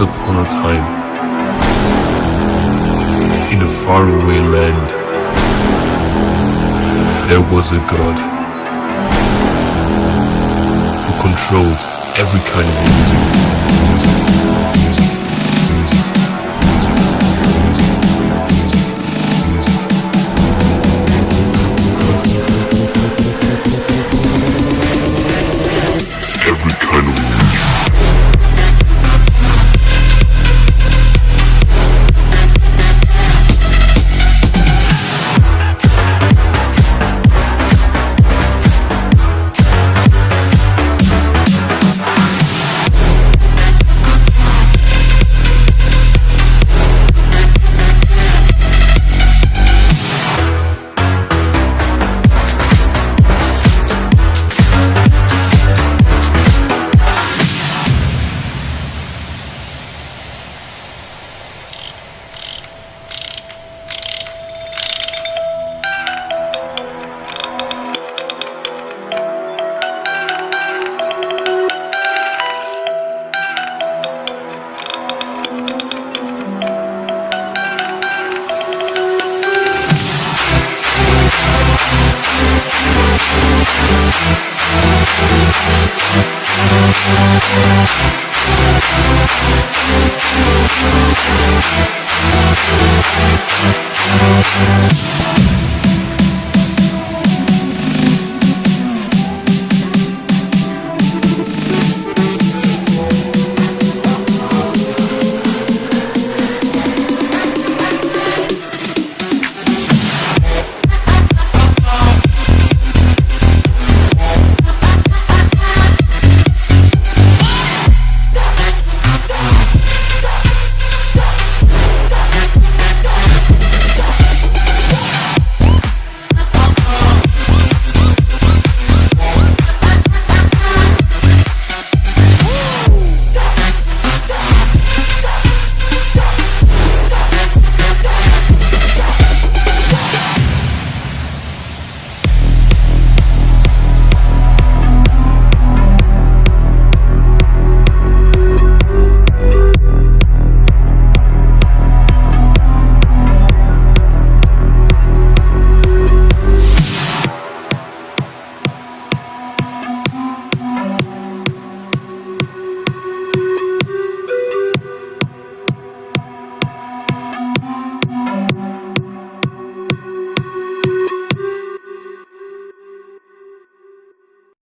a time, in a faraway land, there was a God who controlled every kind of music. We'll be.